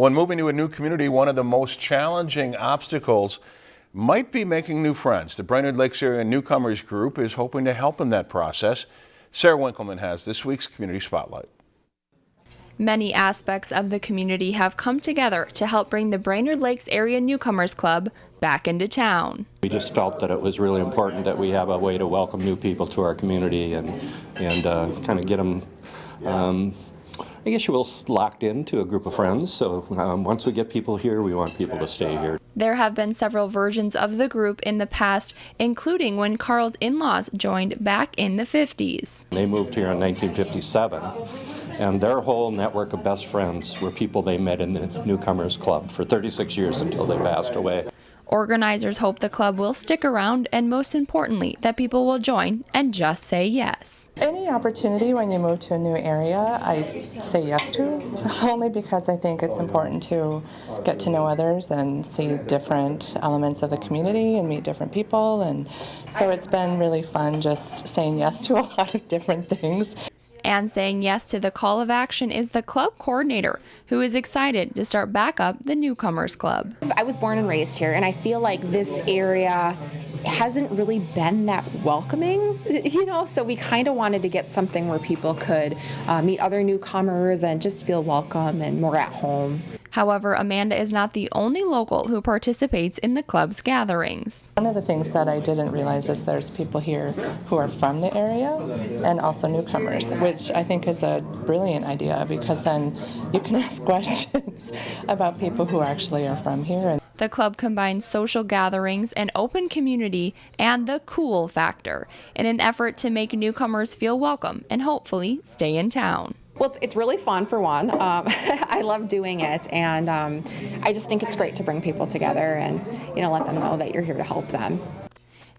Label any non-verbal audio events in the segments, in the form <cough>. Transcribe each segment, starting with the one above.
When moving to a new community, one of the most challenging obstacles might be making new friends. The Brainerd Lakes Area Newcomers Group is hoping to help in that process. Sarah Winkleman has this week's Community Spotlight. Many aspects of the community have come together to help bring the Brainerd Lakes Area Newcomers Club back into town. We just felt that it was really important that we have a way to welcome new people to our community and, and uh, kind of get them, um, I guess you will, locked into a group of friends. So um, once we get people here, we want people to stay here. There have been several versions of the group in the past, including when Carl's in-laws joined back in the 50s. They moved here in 1957 and their whole network of best friends were people they met in the Newcomers Club for 36 years until they passed away. Organizers hope the club will stick around and most importantly that people will join and just say yes. Any opportunity when you move to a new area I say yes to <laughs> only because I think it's important to get to know others and see different elements of the community and meet different people and so it's been really fun just saying yes to a <laughs> lot of different things. And saying yes to the call of action is the club coordinator, who is excited to start back up the Newcomers Club. I was born and raised here, and I feel like this area hasn't really been that welcoming, you know, so we kind of wanted to get something where people could uh, meet other newcomers and just feel welcome and more at home. However, Amanda is not the only local who participates in the club's gatherings. One of the things that I didn't realize is there's people here who are from the area and also newcomers, which I think is a brilliant idea because then you can <laughs> ask questions about people who actually are from here. The club combines social gatherings, an open community, and the cool factor in an effort to make newcomers feel welcome and hopefully stay in town. Well, it's, it's really fun for one. Um, <laughs> I love doing it, and um, I just think it's great to bring people together and you know let them know that you're here to help them.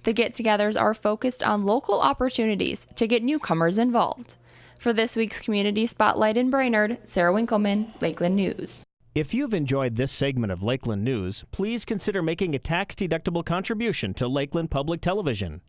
The get-togethers are focused on local opportunities to get newcomers involved. For this week's Community Spotlight in Brainerd, Sarah Winkleman, Lakeland News. If you've enjoyed this segment of Lakeland News, please consider making a tax-deductible contribution to Lakeland Public Television.